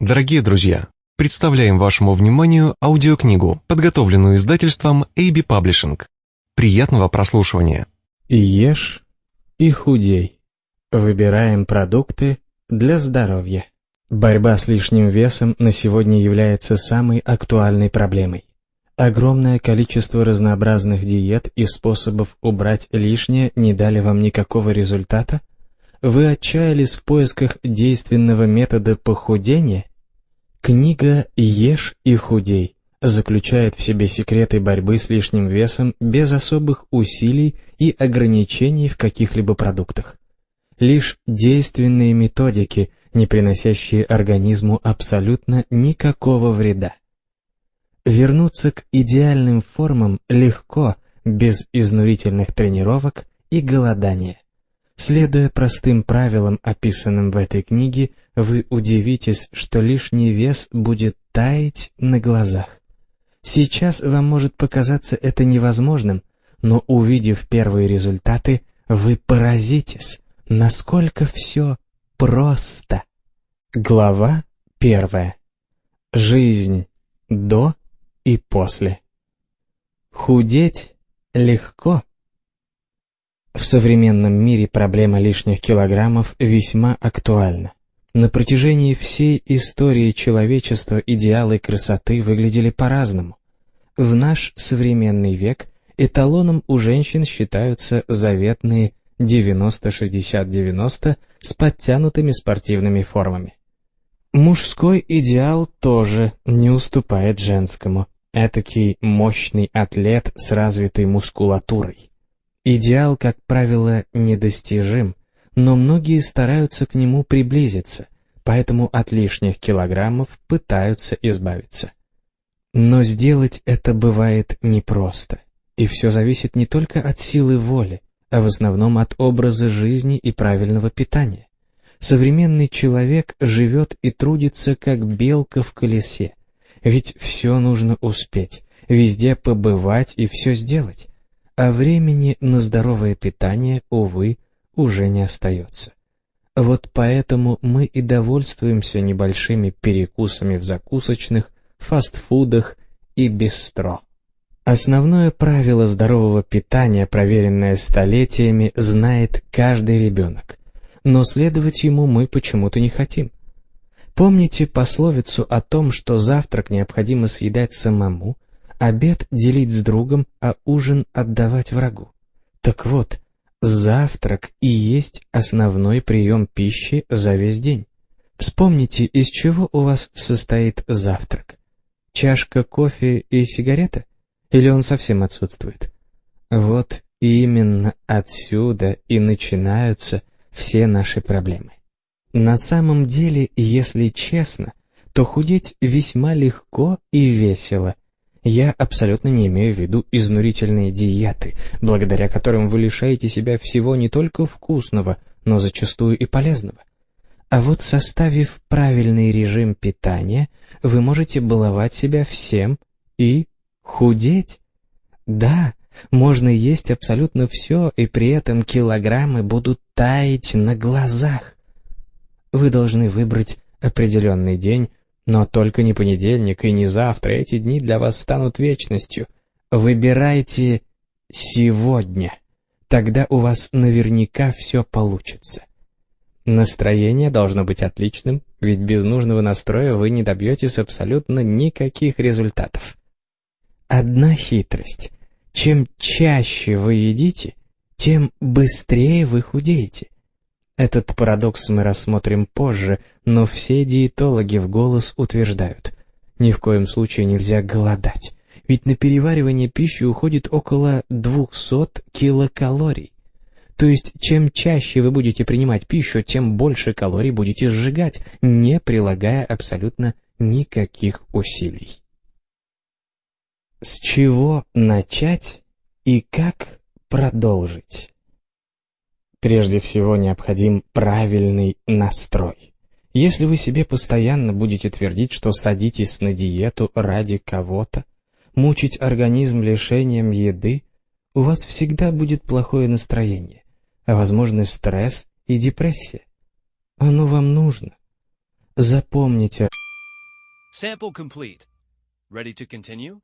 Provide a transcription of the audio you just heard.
Дорогие друзья, представляем вашему вниманию аудиокнигу, подготовленную издательством AB Publishing. Приятного прослушивания. И ешь, и худей. Выбираем продукты для здоровья. Борьба с лишним весом на сегодня является самой актуальной проблемой. Огромное количество разнообразных диет и способов убрать лишнее не дали вам никакого результата? Вы отчаялись в поисках действенного метода похудения? Книга «Ешь и худей» заключает в себе секреты борьбы с лишним весом без особых усилий и ограничений в каких-либо продуктах. Лишь действенные методики, не приносящие организму абсолютно никакого вреда. Вернуться к идеальным формам легко, без изнурительных тренировок и голодания. Следуя простым правилам, описанным в этой книге, вы удивитесь, что лишний вес будет таять на глазах. Сейчас вам может показаться это невозможным, но увидев первые результаты, вы поразитесь, насколько все просто. Глава первая. Жизнь до и после. Худеть легко. В современном мире проблема лишних килограммов весьма актуальна. На протяжении всей истории человечества идеалы красоты выглядели по-разному. В наш современный век эталоном у женщин считаются заветные 90-60-90 с подтянутыми спортивными формами. Мужской идеал тоже не уступает женскому. Этакий мощный атлет с развитой мускулатурой. Идеал, как правило, недостижим, но многие стараются к нему приблизиться, поэтому от лишних килограммов пытаются избавиться. Но сделать это бывает непросто, и все зависит не только от силы воли, а в основном от образа жизни и правильного питания. Современный человек живет и трудится как белка в колесе, ведь все нужно успеть, везде побывать и все сделать а времени на здоровое питание, увы, уже не остается. Вот поэтому мы и довольствуемся небольшими перекусами в закусочных, фастфудах и бистро. Основное правило здорового питания, проверенное столетиями, знает каждый ребенок, но следовать ему мы почему-то не хотим. Помните пословицу о том, что завтрак необходимо съедать самому, обед делить с другом, а ужин отдавать врагу. Так вот, завтрак и есть основной прием пищи за весь день. Вспомните, из чего у вас состоит завтрак. Чашка кофе и сигарета? Или он совсем отсутствует? Вот именно отсюда и начинаются все наши проблемы. На самом деле, если честно, то худеть весьма легко и весело – я абсолютно не имею в виду изнурительные диеты, благодаря которым вы лишаете себя всего не только вкусного, но зачастую и полезного. А вот составив правильный режим питания, вы можете баловать себя всем и худеть. Да, можно есть абсолютно все, и при этом килограммы будут таять на глазах. Вы должны выбрать определенный день, но только не понедельник и не завтра, эти дни для вас станут вечностью. Выбирайте сегодня. Тогда у вас наверняка все получится. Настроение должно быть отличным, ведь без нужного настроя вы не добьетесь абсолютно никаких результатов. Одна хитрость. Чем чаще вы едите, тем быстрее вы худеете. Этот парадокс мы рассмотрим позже, но все диетологи в голос утверждают, ни в коем случае нельзя голодать, ведь на переваривание пищи уходит около 200 килокалорий. То есть, чем чаще вы будете принимать пищу, тем больше калорий будете сжигать, не прилагая абсолютно никаких усилий. С чего начать и как продолжить? Прежде всего необходим правильный настрой. Если вы себе постоянно будете твердить, что садитесь на диету ради кого-то, мучить организм лишением еды, у вас всегда будет плохое настроение, а возможно стресс и депрессия. Оно вам нужно. Запомните, Sample complete. Ready to continue?